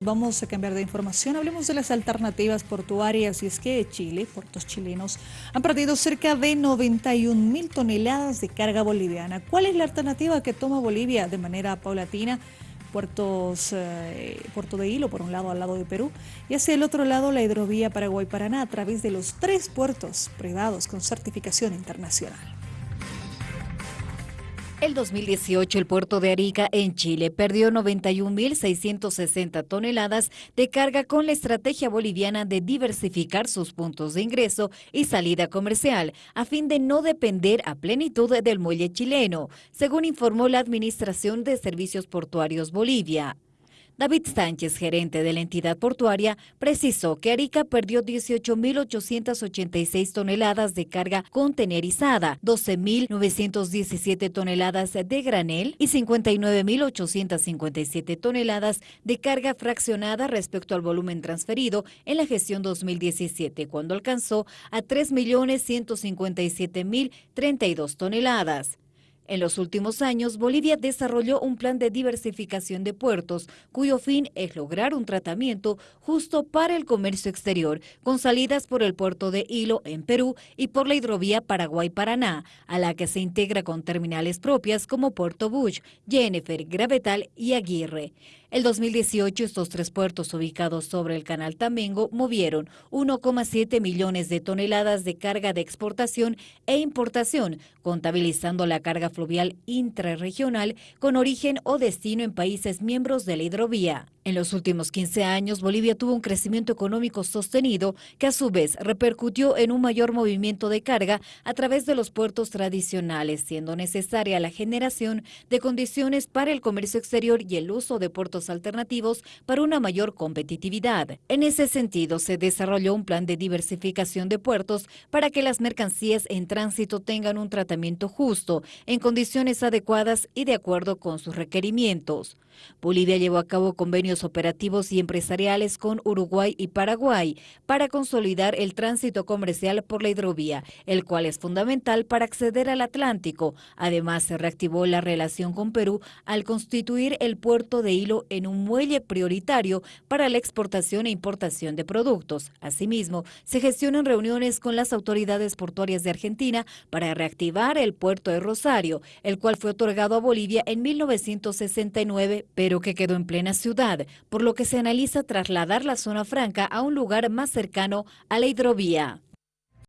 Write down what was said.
Vamos a cambiar de información, hablemos de las alternativas portuarias y es que Chile, puertos chilenos, han perdido cerca de 91 mil toneladas de carga boliviana. ¿Cuál es la alternativa que toma Bolivia de manera paulatina? Puertos, eh, Puerto de Hilo, por un lado al lado de Perú, y hacia el otro lado la hidrovía Paraguay-Paraná a través de los tres puertos privados con certificación internacional. El 2018 el puerto de Arica en Chile perdió 91.660 toneladas de carga con la estrategia boliviana de diversificar sus puntos de ingreso y salida comercial a fin de no depender a plenitud del muelle chileno, según informó la Administración de Servicios Portuarios Bolivia. David Sánchez, gerente de la entidad portuaria, precisó que Arica perdió 18.886 toneladas de carga contenerizada, 12.917 toneladas de granel y 59.857 toneladas de carga fraccionada respecto al volumen transferido en la gestión 2017, cuando alcanzó a 3.157.032 toneladas. En los últimos años, Bolivia desarrolló un plan de diversificación de puertos, cuyo fin es lograr un tratamiento justo para el comercio exterior, con salidas por el puerto de Hilo en Perú y por la hidrovía Paraguay-Paraná, a la que se integra con terminales propias como Puerto Bush, Jennifer, Gravetal y Aguirre. El 2018 estos tres puertos ubicados sobre el canal Tamengo movieron 1,7 millones de toneladas de carga de exportación e importación, contabilizando la carga fluvial intrarregional con origen o destino en países miembros de la hidrovía. En los últimos 15 años, Bolivia tuvo un crecimiento económico sostenido que a su vez repercutió en un mayor movimiento de carga a través de los puertos tradicionales, siendo necesaria la generación de condiciones para el comercio exterior y el uso de puertos alternativos para una mayor competitividad. En ese sentido, se desarrolló un plan de diversificación de puertos para que las mercancías en tránsito tengan un tratamiento justo, en condiciones adecuadas y de acuerdo con sus requerimientos. Bolivia llevó a cabo convenios operativos y empresariales con Uruguay y Paraguay para consolidar el tránsito comercial por la hidrovía, el cual es fundamental para acceder al Atlántico. Además, se reactivó la relación con Perú al constituir el puerto de Hilo en un muelle prioritario para la exportación e importación de productos. Asimismo, se gestionan reuniones con las autoridades portuarias de Argentina para reactivar el puerto de Rosario, el cual fue otorgado a Bolivia en 1969 pero que quedó en plena por lo que se analiza trasladar la zona franca a un lugar más cercano a la hidrovía.